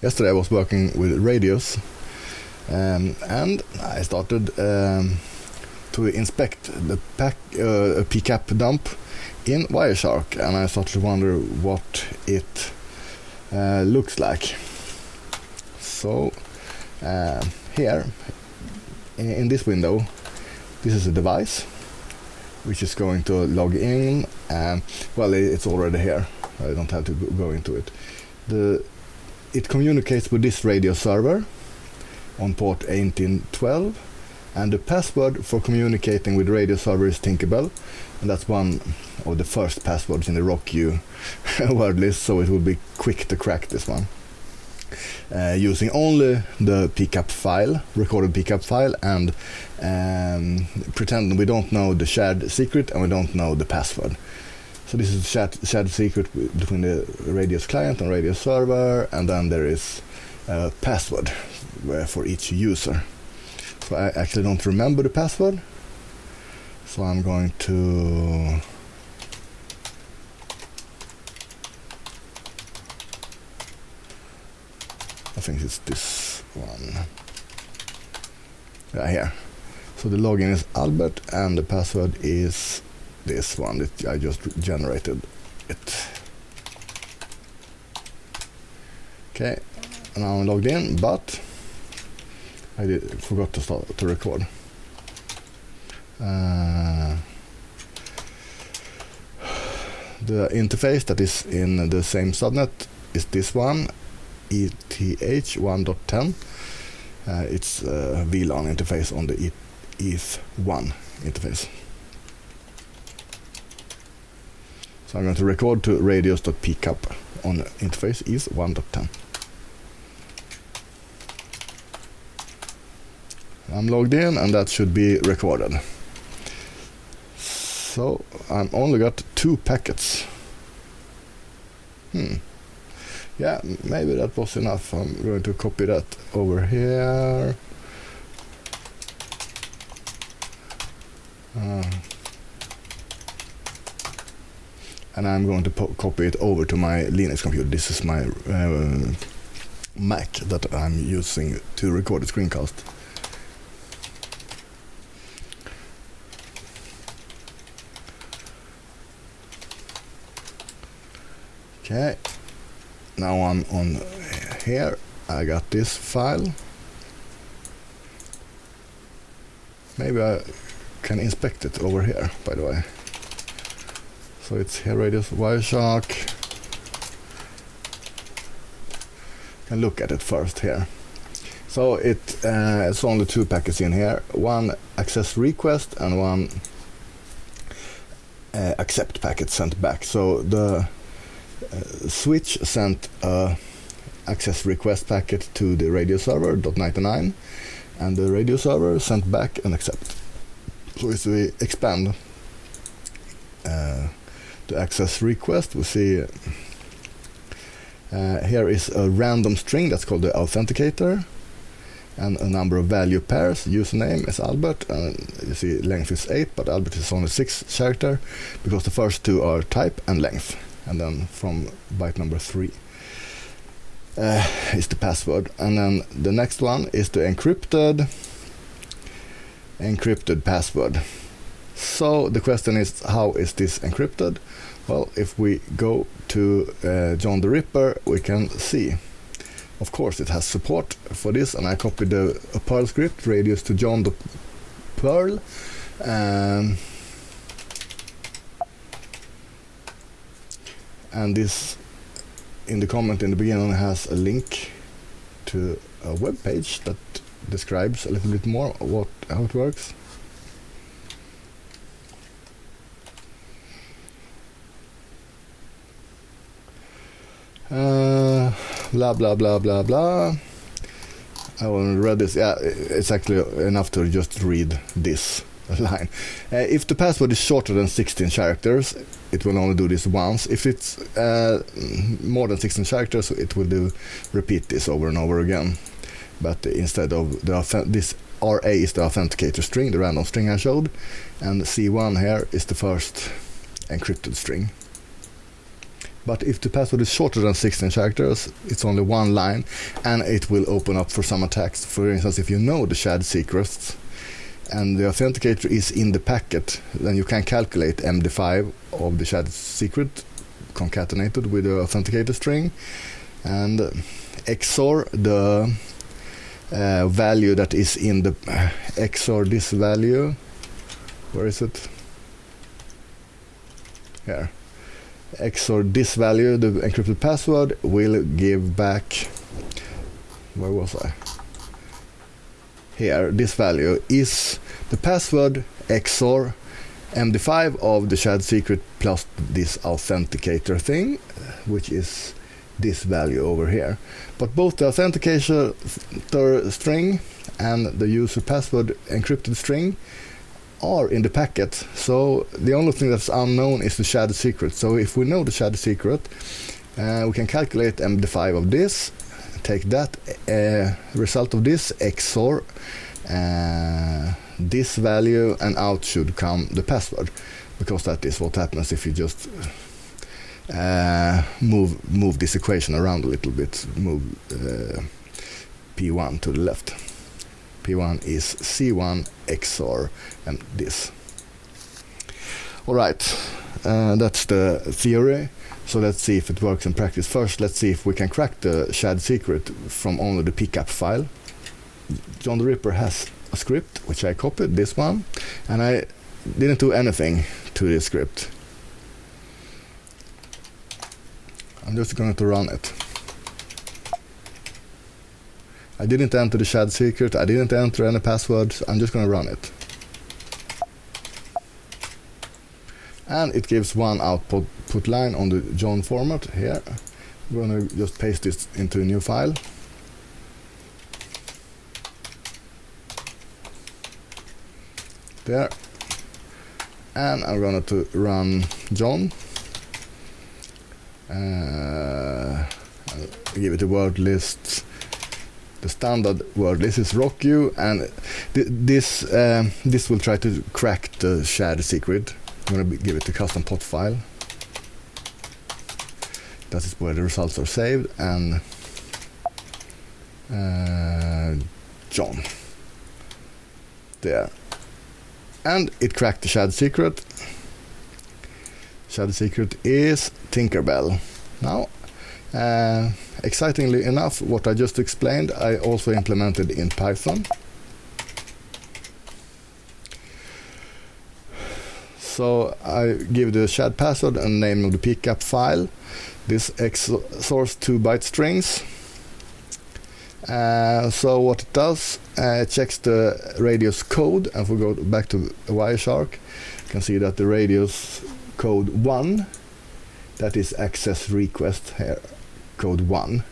yesterday I was working with radios um, and I started um, to inspect the pack, uh, PCAP dump in Wireshark and I started to wonder what it uh, looks like. So uh, here in, in this window this is a device which is going to log in and well it's already here I don't have to go into it the it communicates with this radio server on port 1812 and the password for communicating with radio server is Tinkerbell and that's one of the first passwords in the RockU word list so it will be quick to crack this one uh, using only the PCAP file, recorded PCAP file, and um, pretending we don't know the shared secret and we don't know the password. So this is shared, shared secret between the Radius client and Radius server, and then there is a password uh, for each user. So I actually don't remember the password, so I'm going to I think it's this one. Yeah, here. So the login is Albert and the password is this one that I just generated it. Okay, now I'm logged in, but I did, forgot to start to record. Uh, the interface that is in the same subnet is this one ETH 1.10. Uh, it's a VLAN interface on the ETH1 interface. So I'm going to record to radios.pcap on interface ETH 1.10. I'm logged in and that should be recorded. So I'm only got two packets. Hmm yeah, maybe that was enough. I'm going to copy that over here. Uh, and I'm going to copy it over to my Linux computer. This is my uh, Mac that I'm using to record the screencast. Okay now I'm on here I got this file maybe I can inspect it over here by the way so it's here radius Wireshark can look at it first here. So it uh, it's only two packets in here. One access request and one uh, accept packet sent back. So the uh, switch sent a access request packet to the radio server .99 and the radio server sent back an accept. So if we expand uh, the access request, we see uh, here is a random string that's called the authenticator and a number of value pairs. Username is Albert, and you see length is 8, but Albert is only 6 character because the first two are type and length and then from byte number three uh, is the password and then the next one is the encrypted encrypted password so the question is how is this encrypted well if we go to uh, John the Ripper we can see of course it has support for this and I copied the a Perl script radius to John the Perl um, and this in the comment in the beginning has a link to a web page that describes a little bit more what how it works. Uh, blah blah blah blah blah. I haven't read this. Yeah, it's actually enough to just read this line. Uh, if the password is shorter than 16 characters, it will only do this once. If it's uh, more than 16 characters, it will do repeat this over and over again. But instead of the this RA is the authenticator string, the random string I showed, and C1 here is the first encrypted string. But if the password is shorter than 16 characters, it's only one line, and it will open up for some attacks. For instance, if you know the shared secrets and the authenticator is in the packet, then you can calculate MD5 of the shared secret concatenated with the authenticator string and XOR the uh, value that is in the uh, XOR this value. Where is it? Here. XOR this value, the encrypted password, will give back. Where was I? Here, this value is the password XOR MD5 of the shared secret plus this authenticator thing, which is this value over here. But both the authenticator string and the user password encrypted string are in the packet. So the only thing that's unknown is the shared secret. So if we know the shared secret, uh, we can calculate MD5 of this, take that uh, result of this XOR uh, this value, and out should come the password, because that is what happens if you just uh, move move this equation around a little bit, move uh, P1 to the left. P1 is C1 XOR and this. All right, uh, that's the theory. So let's see if it works in practice. First, let's see if we can crack the shared secret from only the PCAP file. John the Ripper has a script, which I copied, this one, and I didn't do anything to this script. I'm just going to run it. I didn't enter the shared secret, I didn't enter any passwords, I'm just going to run it. And it gives one output put line on the John format here. I'm to just paste this into a new file. There. And I'm going to run John. Uh, give it a word list the standard word. This is rock you and th this um, this will try to crack the shared secret. I'm to give it a custom pot file. That is where the results are saved and uh, John. There. And it cracked the shared secret. Shared secret is Tinkerbell. Now uh, excitingly enough, what I just explained, I also implemented in Python. So I give the shared password and name of the pcap file. This XORs two byte strings. Uh, so what it does, uh, it checks the radius code, and if we go back to Wireshark, you can see that the radius code 1, that is access request here, code 1.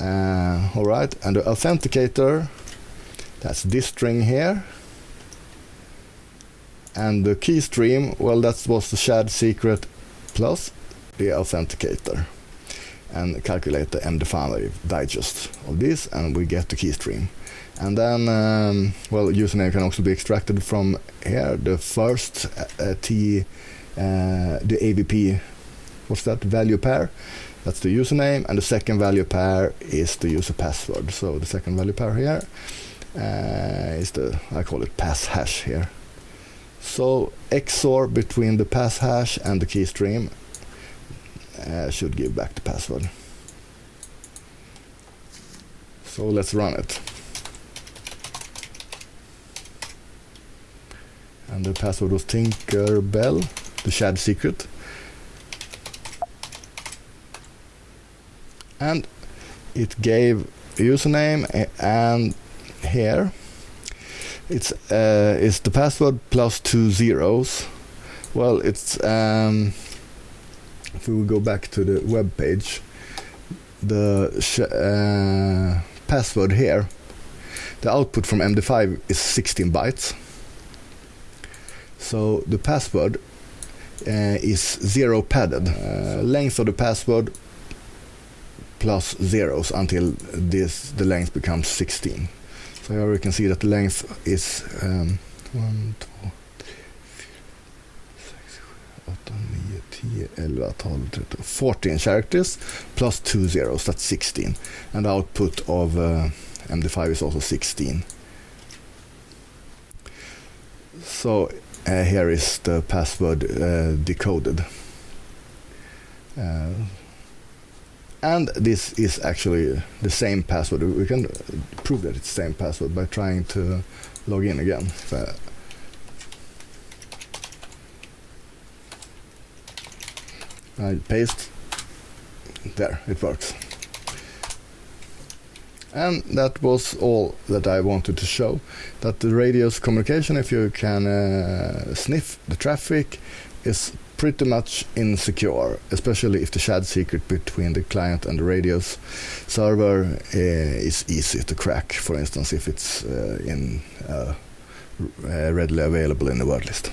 Uh, all right, and the authenticator, that's this string here. And the key stream, well, that was the shared secret plus the authenticator. And calculate the MD5 digest of this, and we get the key stream. And then, um, well, username can also be extracted from here. The first uh, T, uh, the AVP, what's that, value pair that's the username, and the second value pair is the user password. So the second value pair here uh, is the, I call it pass hash here. So XOR between the pass hash and the key stream uh, should give back the password. So let's run it. And the password was Tinkerbell, the shared secret. And it gave username and here. It's uh, is the password plus two zeros. Well it's um, if we go back to the web page the uh, password here the output from MD5 is 16 bytes. So the password uh, is zero padded uh, length of the password plus zeros until this the length becomes 16. So here we can see that the length is um, 1, 2, 6, 8, 9, 10, 11, 12, 13, 14 characters plus two zeros, that's 16. And the output of uh, MD5 is also 16. So uh, here is the password uh, decoded. And this is actually the same password. We can prove that it's the same password by trying to log in again. I paste. There, it works. And that was all that I wanted to show. That the radio's communication, if you can uh, sniff the traffic, is pretty much insecure, especially if the shared secret between the client and the radio's server uh, is easy to crack. For instance, if it's uh, in uh, readily available in the word list.